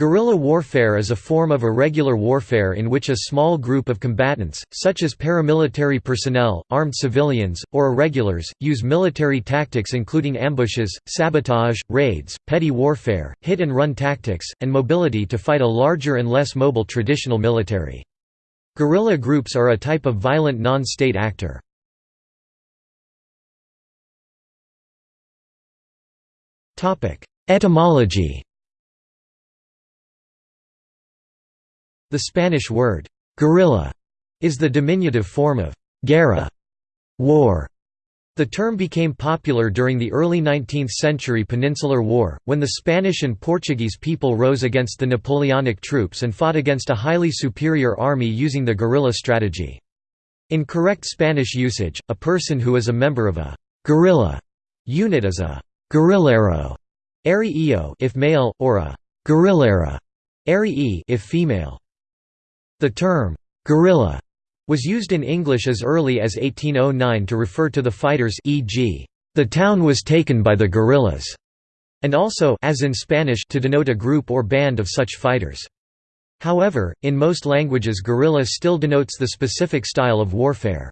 Guerrilla warfare is a form of irregular warfare in which a small group of combatants, such as paramilitary personnel, armed civilians, or irregulars, use military tactics including ambushes, sabotage, raids, petty warfare, hit-and-run tactics, and mobility to fight a larger and less mobile traditional military. Guerrilla groups are a type of violent non-state actor. Etymology The Spanish word, guerrilla, is the diminutive form of guerra, war. The term became popular during the early 19th century Peninsular War, when the Spanish and Portuguese people rose against the Napoleonic troops and fought against a highly superior army using the guerrilla strategy. In correct Spanish usage, a person who is a member of a guerrilla unit is a guerrillero if male, or a guerrillera if female. The term, guerrilla, was used in English as early as 1809 to refer to the fighters e.g., the town was taken by the guerrillas, and also as in Spanish to denote a group or band of such fighters. However, in most languages guerrilla still denotes the specific style of warfare.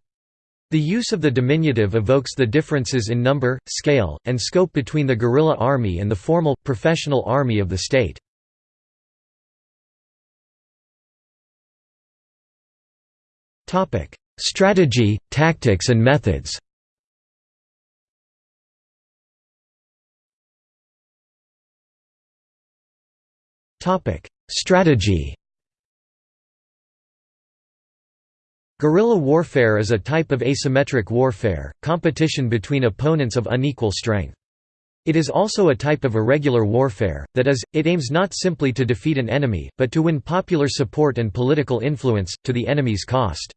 The use of the diminutive evokes the differences in number, scale, and scope between the guerrilla army and the formal, professional army of the state. Topic: Strategy, tactics and methods. Topic: Strategy. Guerrilla warfare is a type of asymmetric warfare, competition between opponents of unequal strength. It is also a type of irregular warfare, that is, it aims not simply to defeat an enemy, but to win popular support and political influence, to the enemy's cost.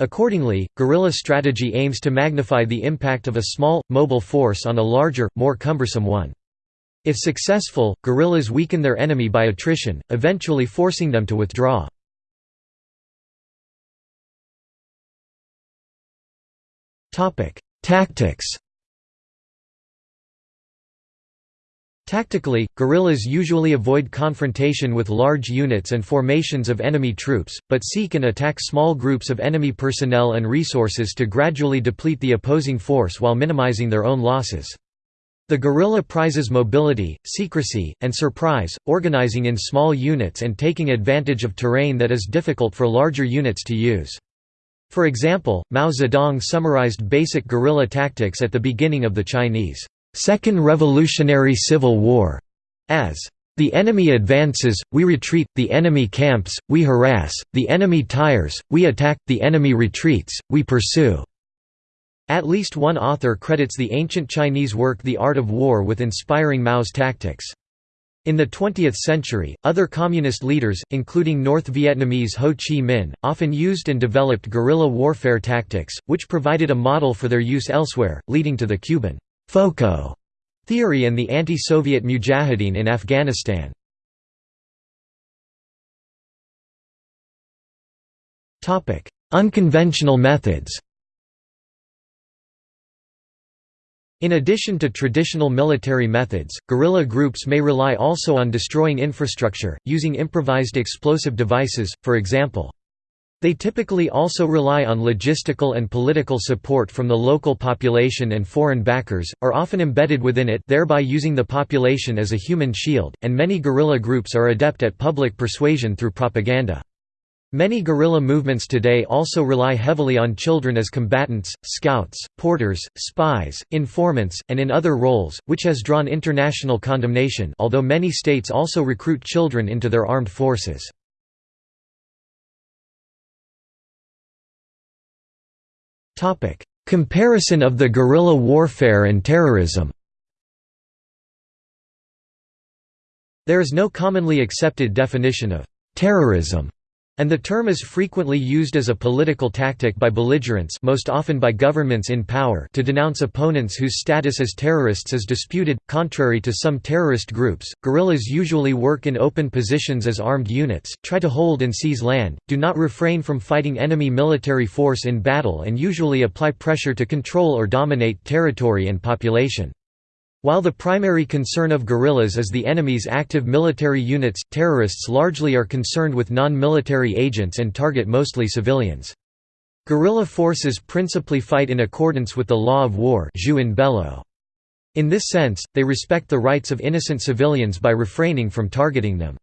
Accordingly, guerrilla strategy aims to magnify the impact of a small, mobile force on a larger, more cumbersome one. If successful, guerrillas weaken their enemy by attrition, eventually forcing them to withdraw. Tactics Tactically, guerrillas usually avoid confrontation with large units and formations of enemy troops, but seek and attack small groups of enemy personnel and resources to gradually deplete the opposing force while minimizing their own losses. The guerrilla prizes mobility, secrecy, and surprise, organizing in small units and taking advantage of terrain that is difficult for larger units to use. For example, Mao Zedong summarized basic guerrilla tactics at the beginning of the Chinese Second Revolutionary Civil War, as the enemy advances, we retreat, the enemy camps, we harass, the enemy tires, we attack, the enemy retreats, we pursue. At least one author credits the ancient Chinese work The Art of War with inspiring Mao's tactics. In the 20th century, other communist leaders, including North Vietnamese Ho Chi Minh, often used and developed guerrilla warfare tactics, which provided a model for their use elsewhere, leading to the Cuban FOCO theory and the anti-Soviet mujahideen in Afghanistan. Unconventional methods In addition to traditional military methods, guerrilla groups may rely also on destroying infrastructure, using improvised explosive devices, for example. They typically also rely on logistical and political support from the local population and foreign backers, are often embedded within it thereby using the population as a human shield, and many guerrilla groups are adept at public persuasion through propaganda. Many guerrilla movements today also rely heavily on children as combatants, scouts, porters, spies, informants, and in other roles, which has drawn international condemnation although many states also recruit children into their armed forces. Comparison of the guerrilla warfare and terrorism. There is no commonly accepted definition of terrorism and the term is frequently used as a political tactic by belligerents most often by governments in power to denounce opponents whose status as terrorists is disputed. Contrary to some terrorist groups, guerrillas usually work in open positions as armed units, try to hold and seize land, do not refrain from fighting enemy military force in battle and usually apply pressure to control or dominate territory and population. While the primary concern of guerrillas is the enemy's active military units, terrorists largely are concerned with non-military agents and target mostly civilians. Guerrilla forces principally fight in accordance with the law of war In this sense, they respect the rights of innocent civilians by refraining from targeting them.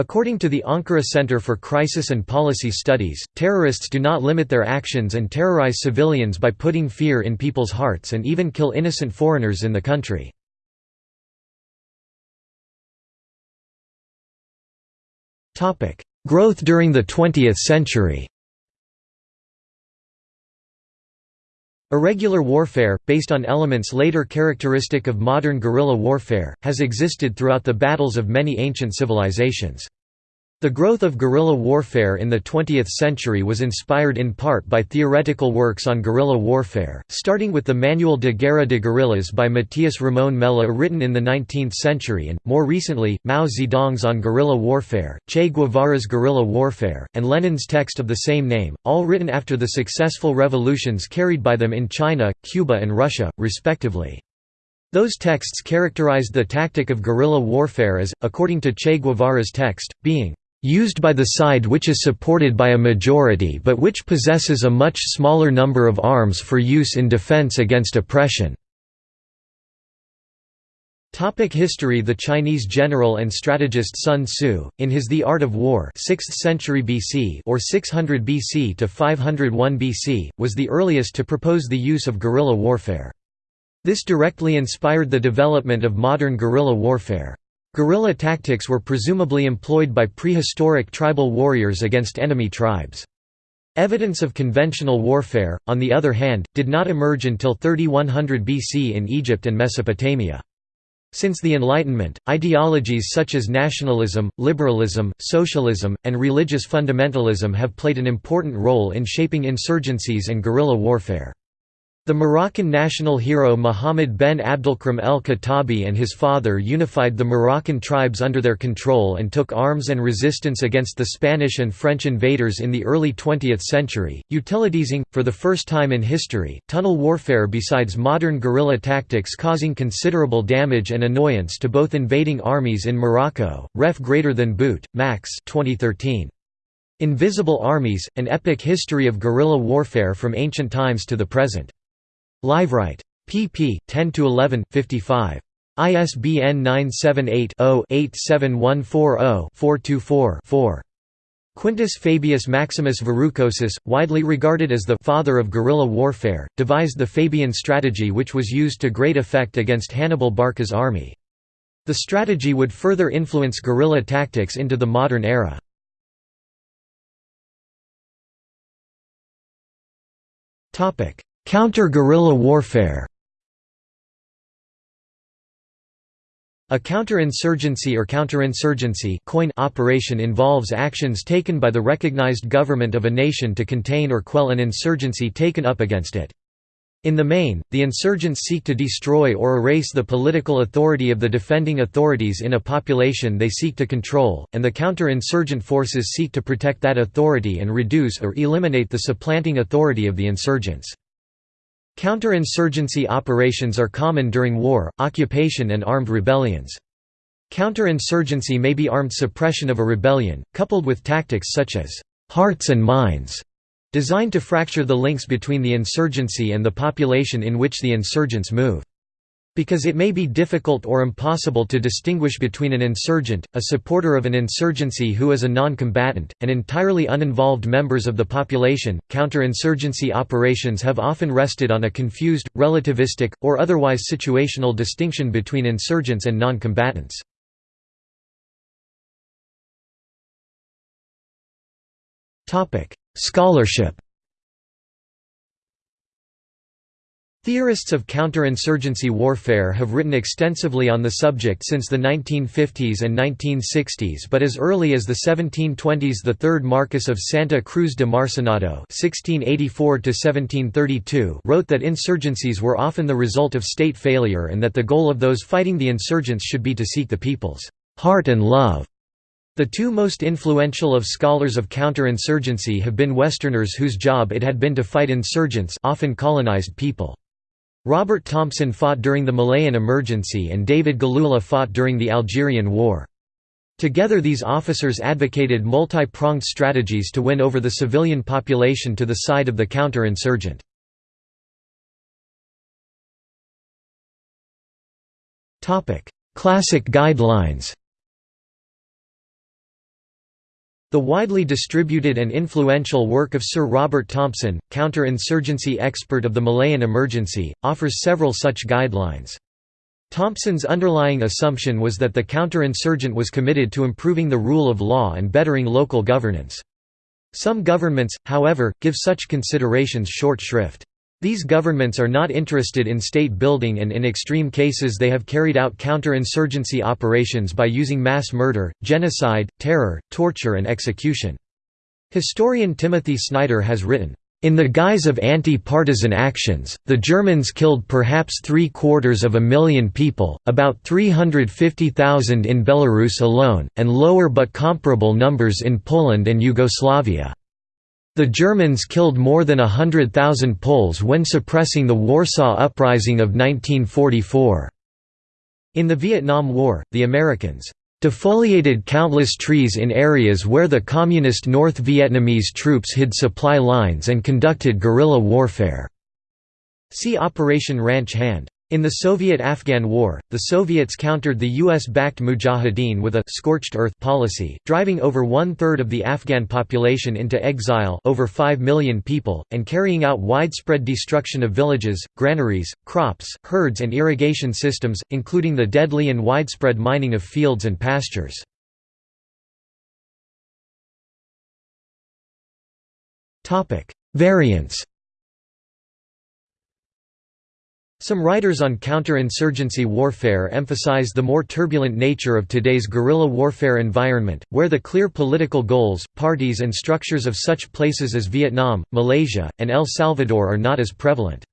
According to the Ankara Center for Crisis and Policy Studies, terrorists do not limit their actions and terrorize civilians by putting fear in people's hearts and even kill innocent foreigners in the country. Growth during the 20th century Irregular warfare, based on elements later characteristic of modern guerrilla warfare, has existed throughout the battles of many ancient civilizations. The growth of guerrilla warfare in the 20th century was inspired in part by theoretical works on guerrilla warfare, starting with the Manual de Guerra de Guerrillas by Matías Ramón Mella written in the 19th century and, more recently, Mao Zedong's On Guerrilla Warfare, Che Guevara's Guerrilla Warfare, and Lenin's text of the same name, all written after the successful revolutions carried by them in China, Cuba and Russia, respectively. Those texts characterized the tactic of guerrilla warfare as, according to Che Guevara's text, being used by the side which is supported by a majority but which possesses a much smaller number of arms for use in defense against oppression." Topic history The Chinese general and strategist Sun Tzu, in his The Art of War 6th century BC or 600 BC to 501 BC, was the earliest to propose the use of guerrilla warfare. This directly inspired the development of modern guerrilla warfare. Guerrilla tactics were presumably employed by prehistoric tribal warriors against enemy tribes. Evidence of conventional warfare, on the other hand, did not emerge until 3100 BC in Egypt and Mesopotamia. Since the Enlightenment, ideologies such as nationalism, liberalism, socialism, and religious fundamentalism have played an important role in shaping insurgencies and guerrilla warfare. The Moroccan national hero Mohammed ben Abdelkrim el-Khattabi and his father unified the Moroccan tribes under their control and took arms and resistance against the Spanish and French invaders in the early 20th century, utilizing, for the first time in history, tunnel warfare besides modern guerrilla tactics causing considerable damage and annoyance to both invading armies in Morocco. Ref greater than boot, Max 2013. Invisible Armies, An Epic History of Guerrilla Warfare from Ancient Times to the Present. Liveright. pp. 10–11, 55. ISBN 978-0-87140-424-4. Quintus Fabius Maximus Verrucosus, widely regarded as the «father of guerrilla warfare», devised the Fabian strategy which was used to great effect against Hannibal Barca's army. The strategy would further influence guerrilla tactics into the modern era. Counter-guerrilla warfare A counterinsurgency or counterinsurgency coin operation involves actions taken by the recognized government of a nation to contain or quell an insurgency taken up against it. In the main, the insurgents seek to destroy or erase the political authority of the defending authorities in a population they seek to control, and the counter-insurgent forces seek to protect that authority and reduce or eliminate the supplanting authority of the insurgents. Counterinsurgency operations are common during war, occupation and armed rebellions. Counterinsurgency may be armed suppression of a rebellion, coupled with tactics such as «hearts and minds», designed to fracture the links between the insurgency and the population in which the insurgents move. Because it may be difficult or impossible to distinguish between an insurgent, a supporter of an insurgency who is a non-combatant, and entirely uninvolved members of the population, counterinsurgency operations have often rested on a confused, relativistic, or otherwise situational distinction between insurgents and non-combatants. Scholarship Theorists of counterinsurgency warfare have written extensively on the subject since the 1950s and 1960s but as early as the 1720s the third Marquess of Santa Cruz de Marcenado wrote that insurgencies were often the result of state failure and that the goal of those fighting the insurgents should be to seek the people's heart and love. The two most influential of scholars of counterinsurgency have been Westerners whose job it had been to fight insurgents often colonized people. Robert Thompson fought during the Malayan Emergency and David Galula fought during the Algerian War. Together these officers advocated multi-pronged strategies to win over the civilian population to the side of the counter-insurgent. Classic guidelines The widely distributed and influential work of Sir Robert Thompson, counter-insurgency expert of the Malayan Emergency, offers several such guidelines. Thompson's underlying assumption was that the counter-insurgent was committed to improving the rule of law and bettering local governance. Some governments, however, give such considerations short shrift. These governments are not interested in state building and in extreme cases they have carried out counter-insurgency operations by using mass murder, genocide, terror, torture and execution. Historian Timothy Snyder has written, in the guise of anti-partisan actions, the Germans killed perhaps three-quarters of a million people, about 350,000 in Belarus alone, and lower but comparable numbers in Poland and Yugoslavia. The Germans killed more than a hundred thousand Poles when suppressing the Warsaw Uprising of 1944. In the Vietnam War, the Americans defoliated countless trees in areas where the Communist North Vietnamese troops hid supply lines and conducted guerrilla warfare. See Operation Ranch Hand. In the Soviet–Afghan War, the Soviets countered the US-backed Mujahideen with a «scorched earth» policy, driving over one-third of the Afghan population into exile over 5 million people, and carrying out widespread destruction of villages, granaries, crops, herds and irrigation systems, including the deadly and widespread mining of fields and pastures. Variants Some writers on counter-insurgency warfare emphasize the more turbulent nature of today's guerrilla warfare environment, where the clear political goals, parties and structures of such places as Vietnam, Malaysia, and El Salvador are not as prevalent.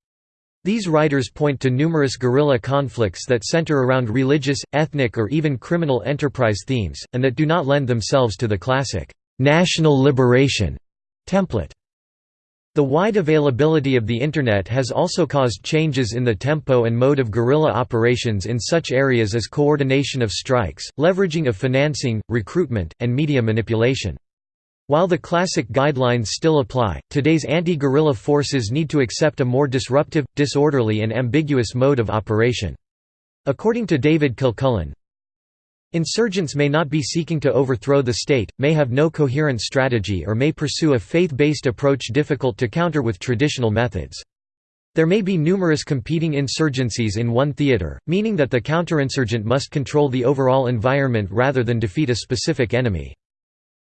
These writers point to numerous guerrilla conflicts that center around religious, ethnic or even criminal enterprise themes, and that do not lend themselves to the classic, "'national liberation' template. The wide availability of the Internet has also caused changes in the tempo and mode of guerrilla operations in such areas as coordination of strikes, leveraging of financing, recruitment, and media manipulation. While the classic guidelines still apply, today's anti-guerrilla forces need to accept a more disruptive, disorderly and ambiguous mode of operation. According to David Kilcullen, Insurgents may not be seeking to overthrow the state, may have no coherent strategy or may pursue a faith-based approach difficult to counter with traditional methods. There may be numerous competing insurgencies in one theater, meaning that the counterinsurgent must control the overall environment rather than defeat a specific enemy.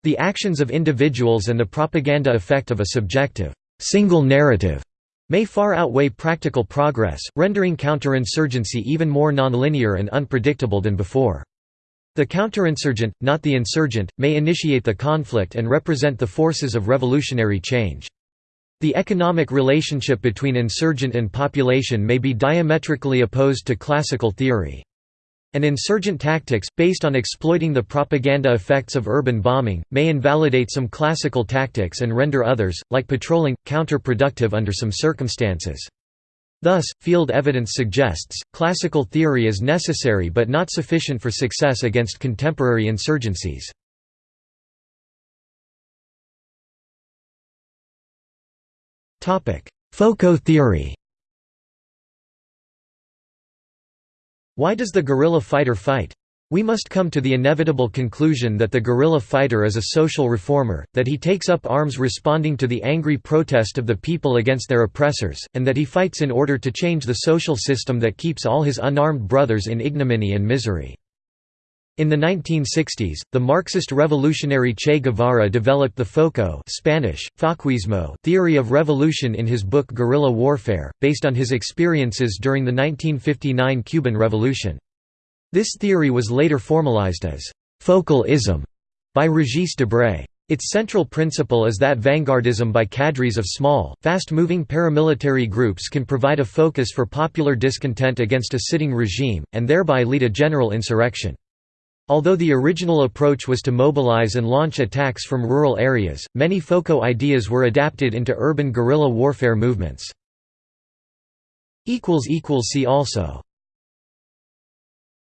The actions of individuals and the propaganda effect of a subjective, single narrative may far outweigh practical progress, rendering counterinsurgency even more nonlinear and unpredictable than before. The counterinsurgent, not the insurgent, may initiate the conflict and represent the forces of revolutionary change. The economic relationship between insurgent and population may be diametrically opposed to classical theory. And insurgent tactics, based on exploiting the propaganda effects of urban bombing, may invalidate some classical tactics and render others, like patrolling, counterproductive under some circumstances. Thus, field evidence suggests, classical theory is necessary but not sufficient for success against contemporary insurgencies. FOCO theory Why does the guerrilla fighter fight? We must come to the inevitable conclusion that the guerrilla fighter is a social reformer, that he takes up arms responding to the angry protest of the people against their oppressors, and that he fights in order to change the social system that keeps all his unarmed brothers in ignominy and misery. In the 1960s, the Marxist revolutionary Che Guevara developed the FOCO Spanish, Foquismo theory of revolution in his book Guerrilla Warfare, based on his experiences during the 1959 Cuban Revolution. This theory was later formalized as «focal-ism» by Regis Debray. Its central principle is that vanguardism by cadres of small, fast-moving paramilitary groups can provide a focus for popular discontent against a sitting regime, and thereby lead a general insurrection. Although the original approach was to mobilize and launch attacks from rural areas, many FOCO ideas were adapted into urban guerrilla warfare movements. See also